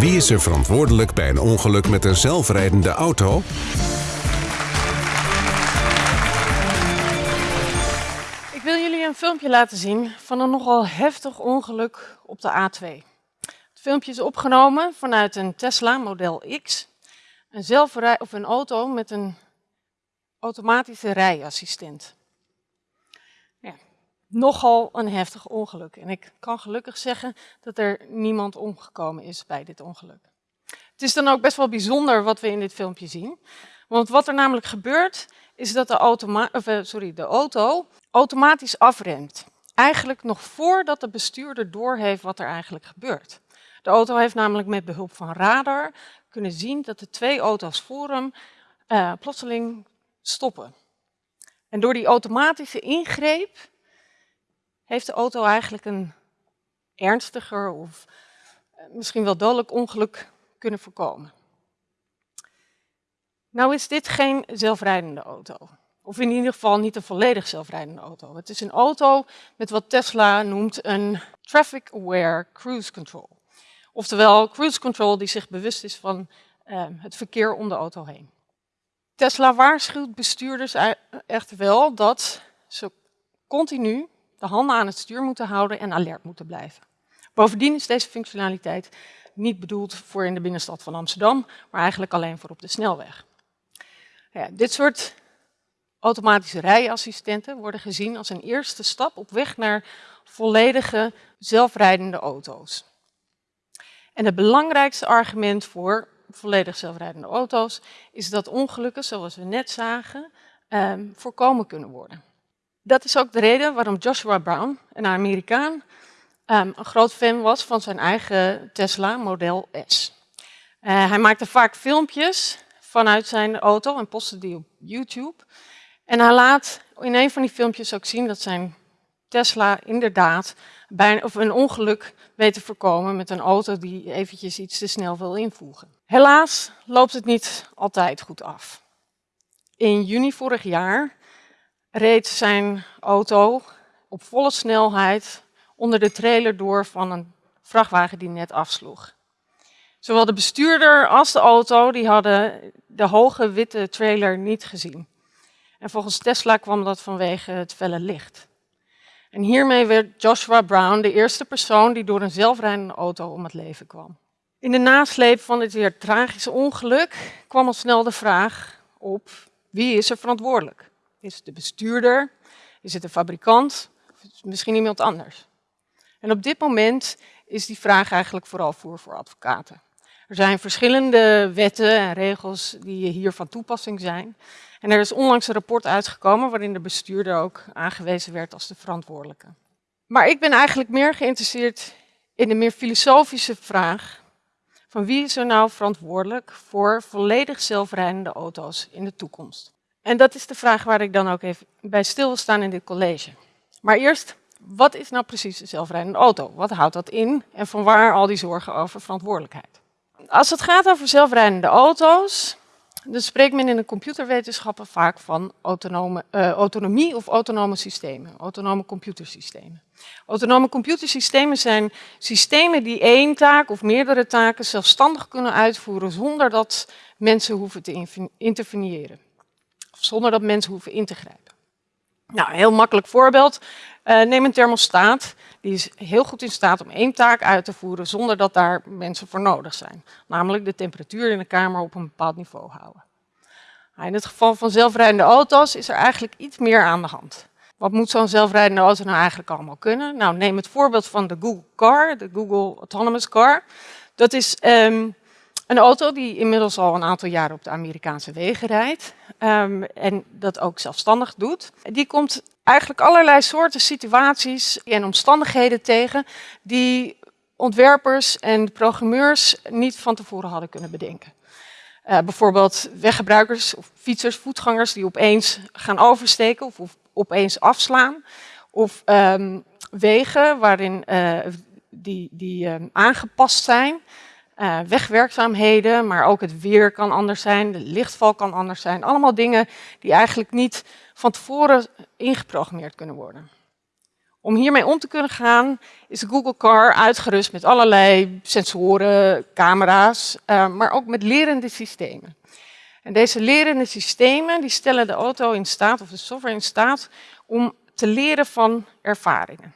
Wie is er verantwoordelijk bij een ongeluk met een zelfrijdende auto? Ik wil jullie een filmpje laten zien van een nogal heftig ongeluk op de A2. Het filmpje is opgenomen vanuit een Tesla Model X, een, of een auto met een automatische rijassistent. Nogal een heftig ongeluk. En ik kan gelukkig zeggen dat er niemand omgekomen is bij dit ongeluk. Het is dan ook best wel bijzonder wat we in dit filmpje zien. Want wat er namelijk gebeurt, is dat de, of, eh, sorry, de auto automatisch afremt. Eigenlijk nog voordat de bestuurder doorheeft wat er eigenlijk gebeurt. De auto heeft namelijk met behulp van radar kunnen zien dat de twee auto's voor hem uh, plotseling stoppen. En door die automatische ingreep heeft de auto eigenlijk een ernstiger of eh, misschien wel dodelijk ongeluk kunnen voorkomen. Nou is dit geen zelfrijdende auto. Of in ieder geval niet een volledig zelfrijdende auto. Het is een auto met wat Tesla noemt een Traffic Aware Cruise Control. Oftewel cruise control die zich bewust is van uh, het verkeer om de auto heen. Tesla waarschuwt bestuurders echt wel dat ze continu de handen aan het stuur moeten houden en alert moeten blijven. Bovendien is deze functionaliteit niet bedoeld voor in de binnenstad van Amsterdam, maar eigenlijk alleen voor op de snelweg. Ja, dit soort automatische rijassistenten worden gezien als een eerste stap op weg naar volledige zelfrijdende auto's. En het belangrijkste argument voor volledig zelfrijdende auto's is dat ongelukken, zoals we net zagen, eh, voorkomen kunnen worden. Dat is ook de reden waarom Joshua Brown, een Amerikaan, um, een groot fan was van zijn eigen Tesla Model S. Uh, hij maakte vaak filmpjes vanuit zijn auto en postte die op YouTube. En hij laat in een van die filmpjes ook zien dat zijn Tesla inderdaad bij of een ongeluk weet te voorkomen met een auto die eventjes iets te snel wil invoegen. Helaas loopt het niet altijd goed af. In juni vorig jaar reed zijn auto op volle snelheid onder de trailer door van een vrachtwagen die net afsloeg. Zowel de bestuurder als de auto die hadden de hoge witte trailer niet gezien. En volgens Tesla kwam dat vanwege het felle licht. En hiermee werd Joshua Brown de eerste persoon die door een zelfrijdende auto om het leven kwam. In de nasleep van dit weer tragische ongeluk kwam al snel de vraag op wie is er verantwoordelijk? Is het de bestuurder? Is het de fabrikant? Of misschien iemand anders? En op dit moment is die vraag eigenlijk vooral voor voor advocaten. Er zijn verschillende wetten en regels die hier van toepassing zijn. En er is onlangs een rapport uitgekomen waarin de bestuurder ook aangewezen werd als de verantwoordelijke. Maar ik ben eigenlijk meer geïnteresseerd in de meer filosofische vraag van wie is er nou verantwoordelijk voor volledig zelfrijdende auto's in de toekomst. En dat is de vraag waar ik dan ook even bij stil wil staan in dit college. Maar eerst, wat is nou precies een zelfrijdende auto? Wat houdt dat in en van waar al die zorgen over verantwoordelijkheid? Als het gaat over zelfrijdende auto's, dan spreekt men in de computerwetenschappen vaak van autonome, uh, autonomie of autonome systemen, autonome computersystemen. Autonome computersystemen zijn systemen die één taak of meerdere taken zelfstandig kunnen uitvoeren zonder dat mensen hoeven te interveneren. Zonder dat mensen hoeven in te grijpen. Nou, een heel makkelijk voorbeeld. Uh, neem een thermostaat. Die is heel goed in staat om één taak uit te voeren zonder dat daar mensen voor nodig zijn. Namelijk de temperatuur in de kamer op een bepaald niveau houden. Nou, in het geval van zelfrijdende auto's is er eigenlijk iets meer aan de hand. Wat moet zo'n zelfrijdende auto nou eigenlijk allemaal kunnen? Nou, neem het voorbeeld van de Google Car, de Google Autonomous Car. Dat is um, een auto die inmiddels al een aantal jaren op de Amerikaanse wegen rijdt. Um, en dat ook zelfstandig doet. Die komt eigenlijk allerlei soorten situaties en omstandigheden tegen die ontwerpers en programmeurs niet van tevoren hadden kunnen bedenken. Uh, bijvoorbeeld weggebruikers of fietsers, voetgangers die opeens gaan oversteken of, opeens afslaan. Of um, wegen waarin uh, die, die um, aangepast zijn. Uh, wegwerkzaamheden, maar ook het weer kan anders zijn, de lichtval kan anders zijn. Allemaal dingen die eigenlijk niet van tevoren ingeprogrammeerd kunnen worden. Om hiermee om te kunnen gaan is de Google Car uitgerust met allerlei sensoren, camera's, uh, maar ook met lerende systemen. En deze lerende systemen die stellen de auto in staat, of de software in staat, om te leren van ervaringen.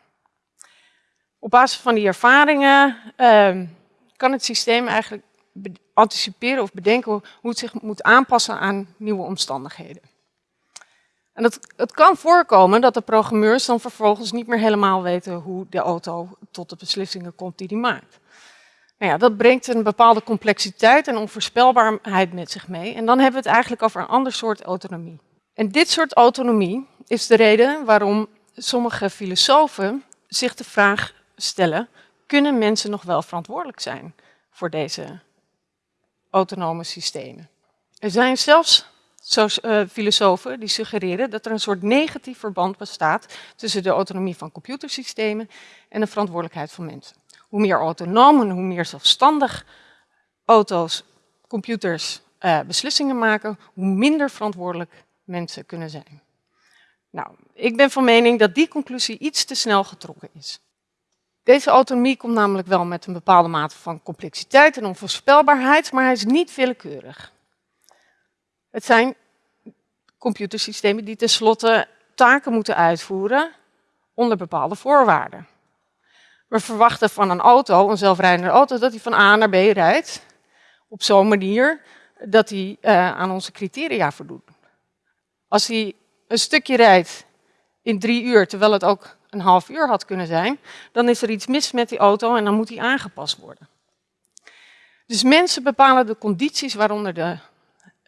Op basis van die ervaringen uh, kan het systeem eigenlijk anticiperen of bedenken hoe het zich moet aanpassen aan nieuwe omstandigheden. En het, het, kan voorkomen dat de programmeurs dan vervolgens niet meer helemaal weten hoe de auto tot de beslissingen komt die die maakt. Nou ja, dat brengt een bepaalde complexiteit en onvoorspelbaarheid met zich mee. En dan hebben we het eigenlijk over een ander soort autonomie. En dit soort autonomie is de reden waarom sommige filosofen zich de vraag stellen, kunnen mensen nog wel verantwoordelijk zijn voor deze autonome systemen? Er zijn zelfs uh, filosofen die suggereren dat er een soort negatief verband bestaat tussen de autonomie van computersystemen en de verantwoordelijkheid van mensen. Hoe meer autonoom en hoe meer zelfstandig auto's, computers uh, beslissingen maken, hoe minder verantwoordelijk mensen kunnen zijn. Nou, ik ben van mening dat die conclusie iets te snel getrokken is. Deze autonomie komt namelijk wel met een bepaalde mate van complexiteit en onvoorspelbaarheid, maar hij is niet willekeurig. Het zijn computersystemen die tenslotte taken moeten uitvoeren onder bepaalde voorwaarden. We verwachten van een auto, een zelfrijdende auto, dat hij van A naar B rijdt op zo'n manier dat hij uh, aan onze criteria voldoet. Als hij een stukje rijdt in drie uur, terwijl het ook een half uur had kunnen zijn, dan is er iets mis met die auto en dan moet die aangepast worden. Dus mensen bepalen de condities waaronder de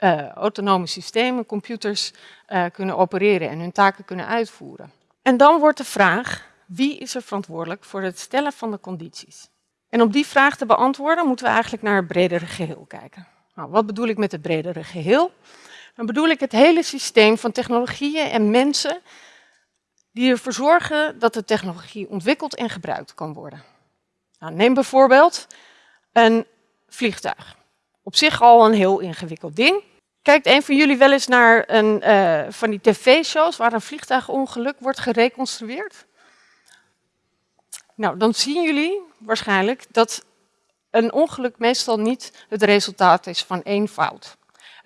uh, autonome systemen, computers, uh, kunnen opereren en hun taken kunnen uitvoeren. En dan wordt de vraag, wie is er verantwoordelijk voor het stellen van de condities? En om die vraag te beantwoorden moeten we eigenlijk naar het bredere geheel kijken. Nou, wat bedoel ik met het bredere geheel? Dan bedoel ik het hele systeem van technologieën en mensen die ervoor zorgen dat de technologie ontwikkeld en gebruikt kan worden. Nou, neem bijvoorbeeld een vliegtuig. Op zich al een heel ingewikkeld ding. Kijkt een van jullie wel eens naar een uh, van die tv-shows waar een vliegtuigongeluk wordt gereconstrueerd? Nou, dan zien jullie waarschijnlijk dat een ongeluk meestal niet het resultaat is van één fout.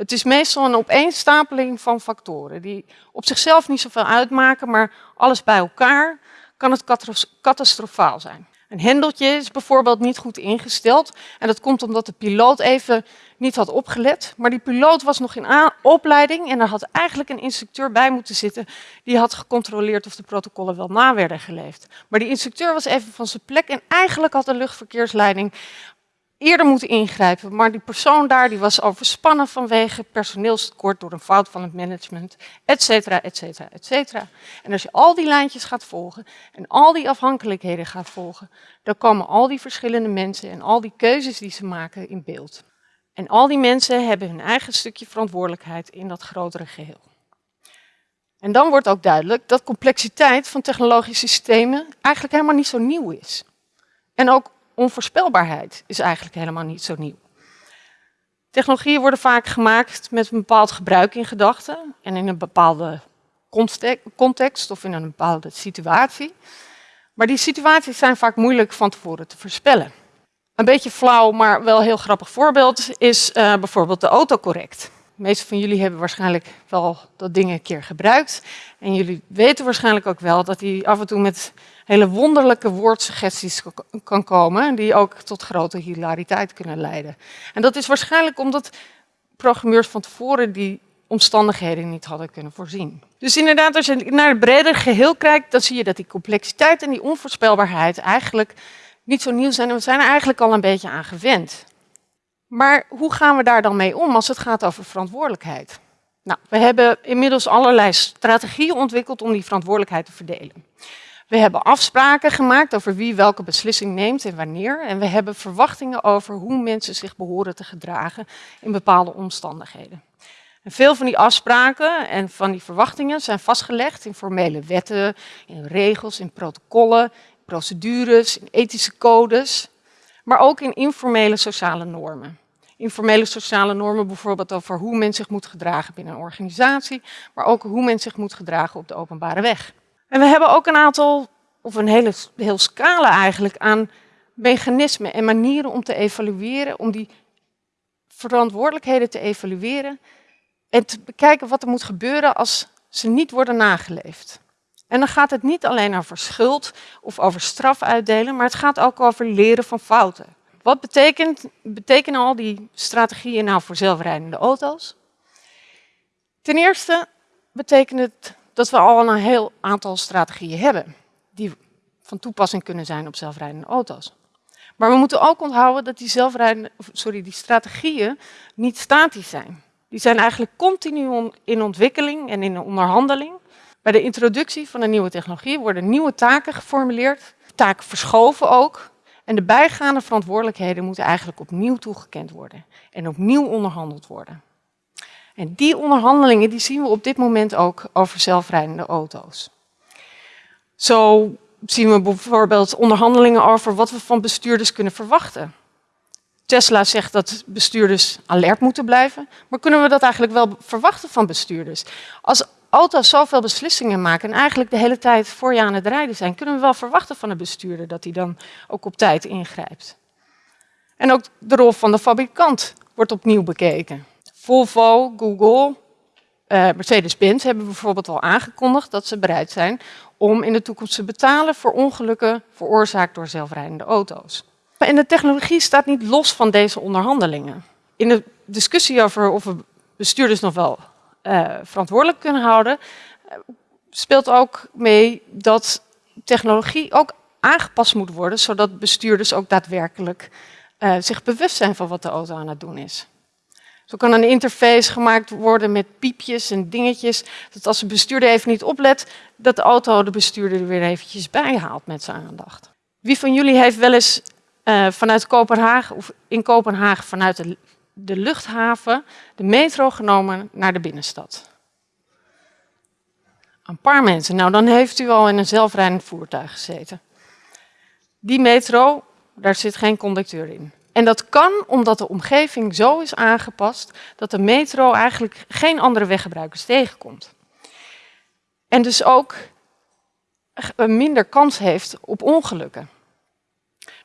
Het is meestal een opeenstapeling van factoren die op zichzelf niet zoveel uitmaken, maar alles bij elkaar kan het catastrofaal zijn. Een hendeltje is bijvoorbeeld niet goed ingesteld en dat komt omdat de piloot even niet had opgelet. Maar die piloot was nog in opleiding en er had eigenlijk een instructeur bij moeten zitten die had gecontroleerd of de protocollen wel na werden geleefd. Maar die instructeur was even van zijn plek en eigenlijk had de luchtverkeersleiding eerder moeten ingrijpen. Maar die persoon daar die was overspannen vanwege personeelstekort door een fout van het management, et cetera, et cetera, et cetera. En als je al die lijntjes gaat volgen en al die afhankelijkheden gaat volgen, dan komen al die verschillende mensen en al die keuzes die ze maken in beeld. En al die mensen hebben hun eigen stukje verantwoordelijkheid in dat grotere geheel. En dan wordt ook duidelijk dat complexiteit van technologische systemen eigenlijk helemaal niet zo nieuw is. En ook onvoorspelbaarheid is eigenlijk helemaal niet zo nieuw. Technologieën worden vaak gemaakt met een bepaald gebruik in gedachten en in een bepaalde context of in een bepaalde situatie. Maar die situaties zijn vaak moeilijk van tevoren te voorspellen. Een beetje flauw, maar wel heel grappig voorbeeld is uh, bijvoorbeeld de autocorrect. De meeste van jullie hebben waarschijnlijk wel dat ding een keer gebruikt. En jullie weten waarschijnlijk ook wel dat hij af en toe met hele wonderlijke woordsuggesties kan komen, die ook tot grote hilariteit kunnen leiden. En dat is waarschijnlijk omdat programmeurs van tevoren die omstandigheden niet hadden kunnen voorzien. Dus inderdaad, als je naar het breder geheel kijkt, dan zie je dat die complexiteit en die onvoorspelbaarheid eigenlijk niet zo nieuw zijn en we zijn er eigenlijk al een beetje aan gewend. Maar hoe gaan we daar dan mee om als het gaat over verantwoordelijkheid? Nou, we hebben inmiddels allerlei strategieën ontwikkeld om die verantwoordelijkheid te verdelen. We hebben afspraken gemaakt over wie welke beslissing neemt en wanneer. En we hebben verwachtingen over hoe mensen zich behoren te gedragen in bepaalde omstandigheden. En veel van die afspraken en van die verwachtingen zijn vastgelegd in formele wetten, in regels, in protocollen, procedures, in ethische codes, maar ook in informele sociale normen. Informele sociale normen bijvoorbeeld over hoe men zich moet gedragen binnen een organisatie, maar ook hoe men zich moet gedragen op de openbare weg. En we hebben ook een aantal of een hele, heel scala eigenlijk aan mechanismen en manieren om te evalueren, om die verantwoordelijkheden te evalueren en te bekijken wat er moet gebeuren als ze niet worden nageleefd. En dan gaat het niet alleen over schuld of over straf uitdelen, maar het gaat ook over leren van fouten. Wat betekent, betekenen al die strategieën nou voor zelfrijdende auto's? Ten eerste betekent het dat we al een heel aantal strategieën hebben die van toepassing kunnen zijn op zelfrijdende auto's. Maar we moeten ook onthouden dat die, zelfrijdende, sorry, die strategieën niet statisch zijn. Die zijn eigenlijk continu in ontwikkeling en in onderhandeling. Bij de introductie van een nieuwe technologie worden nieuwe taken geformuleerd, taken verschoven ook. En de bijgaande verantwoordelijkheden moeten eigenlijk opnieuw toegekend worden en opnieuw onderhandeld worden. En die onderhandelingen die zien we op dit moment ook over zelfrijdende auto's. Zo zien we bijvoorbeeld onderhandelingen over wat we van bestuurders kunnen verwachten. Tesla zegt dat bestuurders alert moeten blijven, maar kunnen we dat eigenlijk wel verwachten van bestuurders? Als auto's zoveel beslissingen maken en eigenlijk de hele tijd voor je aan het rijden zijn, kunnen we wel verwachten van een bestuurder dat hij dan ook op tijd ingrijpt. En ook de rol van de fabrikant wordt opnieuw bekeken. Volvo, Google, uh, Mercedes-Benz hebben bijvoorbeeld al aangekondigd dat ze bereid zijn om in de toekomst te betalen voor ongelukken veroorzaakt door zelfrijdende auto's. En de technologie staat niet los van deze onderhandelingen. In de discussie over of we bestuurders nog wel uh, verantwoordelijk kunnen houden, uh, speelt ook mee dat technologie ook aangepast moet worden, zodat bestuurders ook daadwerkelijk uh, zich bewust zijn van wat de auto aan het doen is. Zo kan een interface gemaakt worden met piepjes en dingetjes, dat als de bestuurder even niet oplet, dat de auto de bestuurder er weer eventjes bij haalt met zijn aandacht. Wie van jullie heeft wel eens uh, vanuit Kopenhagen of in Kopenhagen vanuit de, de luchthaven de metro genomen naar de binnenstad? Een paar mensen. Nou, dan heeft u al in een zelfrijdend voertuig gezeten. Die metro, daar zit geen conducteur in. En dat kan omdat de omgeving zo is aangepast dat de metro eigenlijk geen andere weggebruikers tegenkomt. En dus ook minder kans heeft op ongelukken.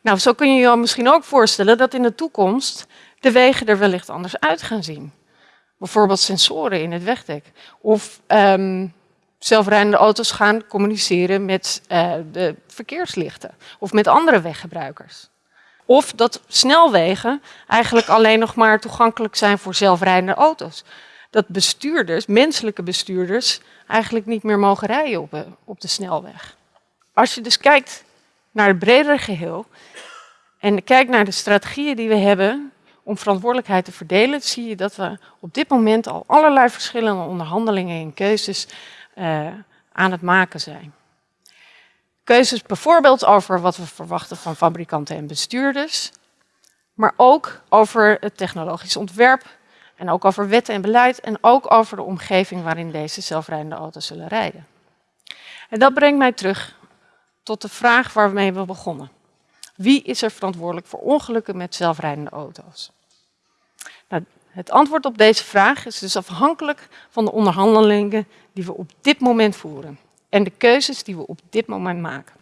Nou, zo kun je je misschien ook voorstellen dat in de toekomst de wegen er wellicht anders uit gaan zien. Bijvoorbeeld sensoren in het wegdek. Of um, zelfrijdende auto's gaan communiceren met uh, de verkeerslichten of met andere weggebruikers. Of dat snelwegen eigenlijk alleen nog maar toegankelijk zijn voor zelfrijdende auto's. Dat bestuurders, menselijke bestuurders, eigenlijk niet meer mogen rijden op de, op de snelweg. Als je dus kijkt naar het bredere geheel en kijkt naar de strategieën die we hebben om verantwoordelijkheid te verdelen, zie je dat we op dit moment al allerlei verschillende onderhandelingen en keuzes uh, aan het maken zijn. Keuzes bijvoorbeeld over wat we verwachten van fabrikanten en bestuurders, maar ook over het technologisch ontwerp en ook over wetten en beleid en ook over de omgeving waarin deze zelfrijdende auto's zullen rijden. En dat brengt mij terug tot de vraag waarmee we begonnen. Wie is er verantwoordelijk voor ongelukken met zelfrijdende auto's? Nou, het antwoord op deze vraag is dus afhankelijk van de onderhandelingen die we op dit moment voeren en de keuzes die we op dit moment maken.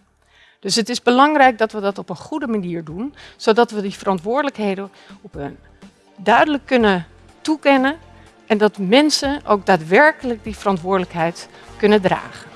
Dus het is belangrijk dat we dat op een goede manier doen, zodat we die verantwoordelijkheden op een duidelijk kunnen toekennen en dat mensen ook daadwerkelijk die verantwoordelijkheid kunnen dragen.